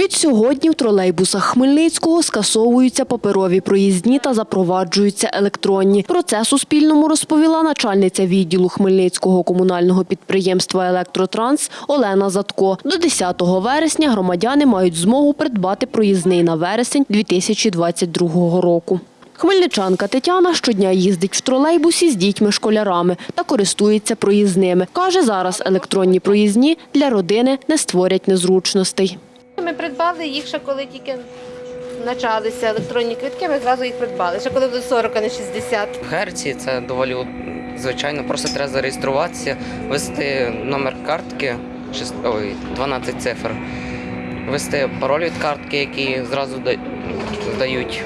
Від сьогодні в тролейбусах Хмельницького скасовуються паперові проїзні та запроваджуються електронні. Про це Суспільному розповіла начальниця відділу Хмельницького комунального підприємства «Електротранс» Олена Затко. До 10 вересня громадяни мають змогу придбати проїзний на вересень 2022 року. Хмельничанка Тетяна щодня їздить в тролейбусі з дітьми-школярами та користується проїзними. Каже, зараз електронні проїзні для родини не створять незручностей. Ми придбали їх ще коли тільки почалися електронні квитки, ми зразу їх придбали. Ще коли до 40, а не 60. В Герці це доволі звичайно, просто треба зареєструватися, ввести номер картки, шест- ой, 12 цифр, ввести пароль від картки, які зразу дають.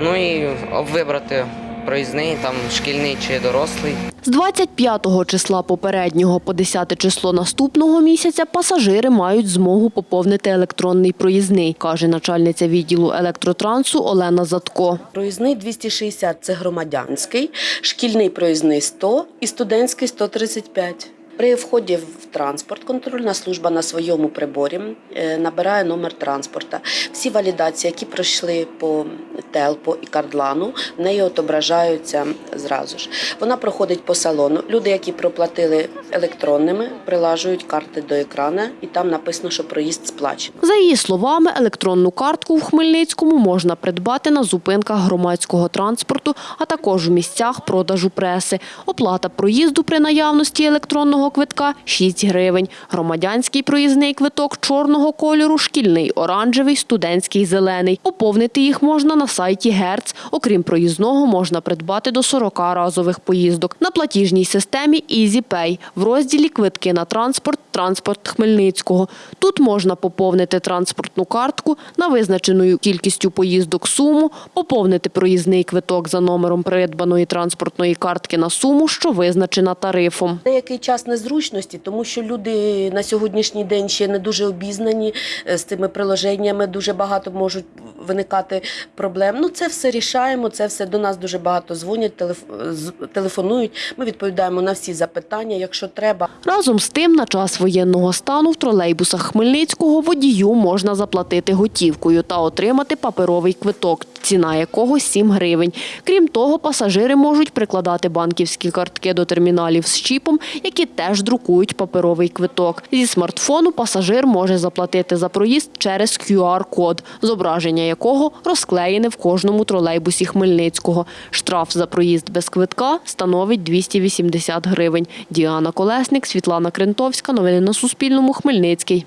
Ну і вибрати проїзний, там шкільний чи дорослий. З 25 числа попереднього по 10 число наступного місяця пасажири мають змогу поповнити електронний проїзний, каже начальниця відділу електротрансу Олена Затко. Проїзний 260 – це громадянський, шкільний проїзний 100 і студентський 135. При вході в транспорт контрольна служба на своєму приборі е, набирає номер транспорта. Всі валідації, які пройшли по телпо і кардлану, в неї отображаються зразу ж. Вона проходить по салону. Люди, які проплатили електронними, прилажують карти до екрана, і там написано, що проїзд сплачений. За її словами, електронну картку в Хмельницькому можна придбати на зупинках громадського транспорту, а також у місцях продажу преси. Оплата проїзду при наявності електронного квитка – 6 гривень. Громадянський проїзний квиток чорного кольору, шкільний оранжевий, студентський зелений. Поповнити їх можна на сайті Герц. Окрім проїзного, можна придбати до 40 разових поїздок. На платіжній системі EasyPay в розділі «Квитки на транспорт» «Транспорт Хмельницького». Тут можна поповнити транспортну картку на визначеною кількістю поїздок суму, поповнити проїзний квиток за номером придбаної транспортної картки на суму, що визначена тарифом. Деякий час незручності, тому що люди на сьогоднішній день ще не дуже обізнані е, з тими приложеннями, дуже багато можуть виникати проблем. Ну це все рішаємо. Це все до нас дуже багато дзвонять, телеф- телефонують. Ми відповідаємо на всі запитання, якщо треба. Разом з тим, на воєнного стану в тролейбусах Хмельницького водію можна заплатити готівкою та отримати паперовий квиток, ціна якого 7 гривень. Крім того, пасажири можуть прикладати банківські картки до терміналів з чіпом, які теж друкують паперовий квиток. Зі смартфону пасажир може заплатити за проїзд через QR-код, зображення якого розклеєне в кожному тролейбусі Хмельницького. Штраф за проїзд без квитка становить 280 гривень. Діана Колесник, Світлана Крентовська. Новини на Суспільному. Хмельницький.